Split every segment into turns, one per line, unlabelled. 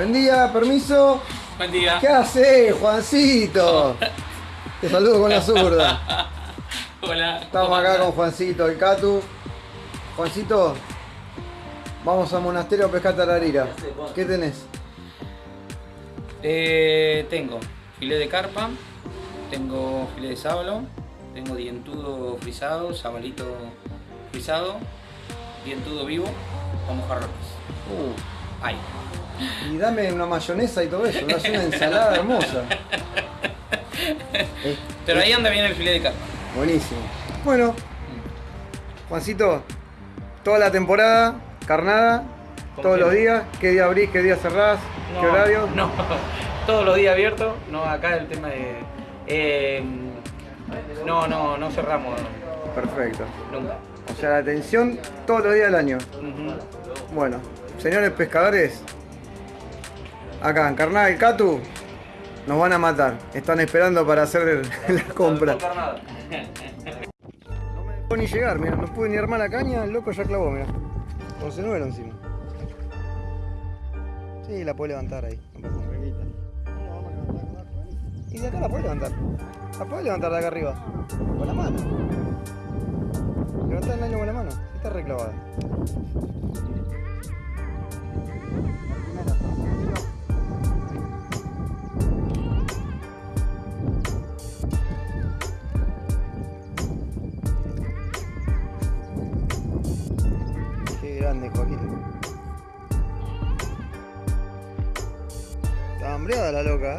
Buen día, permiso.
Buen día.
¿Qué hace, Juancito? Te saludo con la zurda.
Hola.
Estamos acá con Juancito, el Catu. Juancito, vamos al monasterio a pescar tararira. ¿Qué tenés?
Eh, tengo filé de carpa, tengo filé de sábalo, tengo dientudo frisado, sabalito frisado, dientudo vivo o mojarrones.
Uh,
Ay.
y dame una mayonesa y todo eso, me hace una ensalada hermosa.
Pero ahí anda bien el filé de carpa.
Buenísimo. Bueno, Juancito, toda la temporada, carnada, todos los días, qué día abrís, qué día cerrás, qué
No,
horario.
No, todos los días abiertos. No, acá el tema de. eh, no, no, no cerramos
Perfecto.
nunca.
O sea, la atención todos los días del año. Bueno, señores pescadores, acá en Carnal Catu, nos van a matar. Están esperando para hacer la compra. No me dejó ni llegar, mira, no pude ni armar la caña, el loco ya clavó, mira. Con cenuelo encima. Sí, la puede levantar ahí. No pasa nada. Y de acá la puede levantar. La puede levantar de acá arriba. Con la mano. Levantar el año con la mano. Está reclavada. Qué grande, Joaquín. Está hambreada la loca, ¿eh?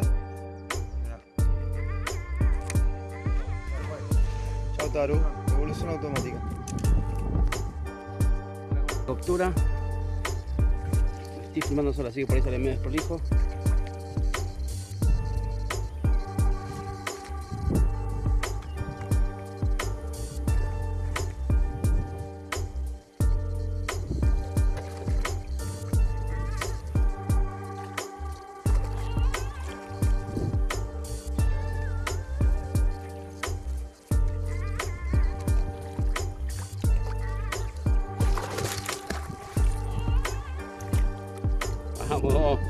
Chau, Taru. Evolución automática.
Captura. Estoy filmando solo, así que por ahí sale medio desprolijo. Vamos.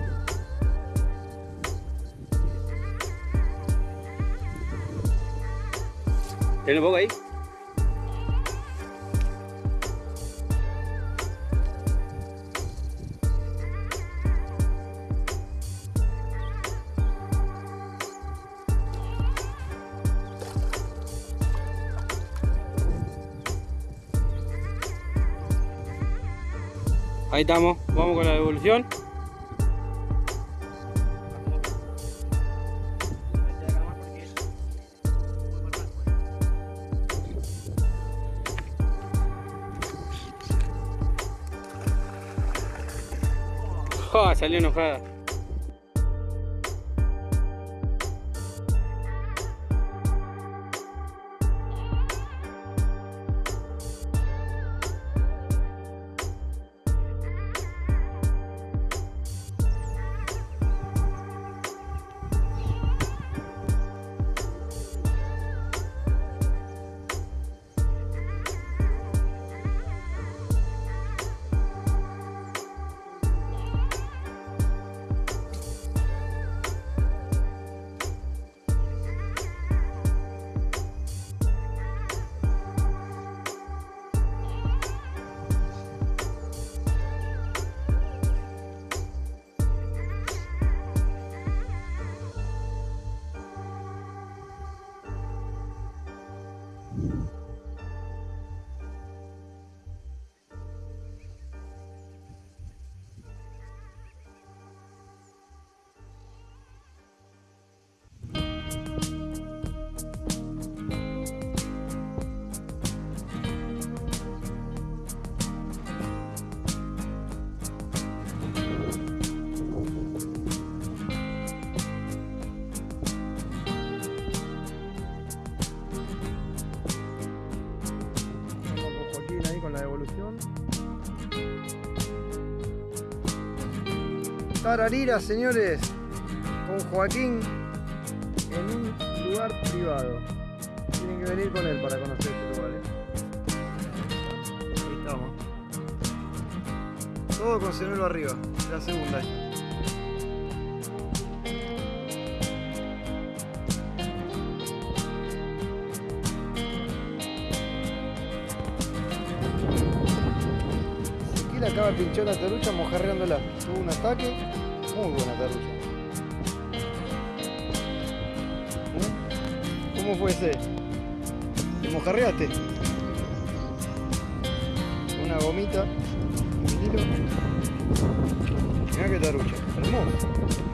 ¿Tiene un poco ahí? Ahí estamos, vamos con la devolución. ¡Ja! Salió enojada.
Tararira, señores, con Joaquín en un lugar privado. Tienen que venir con él para conocer este lugar. ¿eh? Ahí estamos. Todo con cenuelo arriba, la segunda. La acaba de pinchar la tarucha mojarreándola. Tuvo un ataque, muy buena tarucha. ¿Eh? ¿Cómo fue ese? ¿Te mojarreaste? Una gomita, un vinilo. Mirá qué tarucha, hermoso.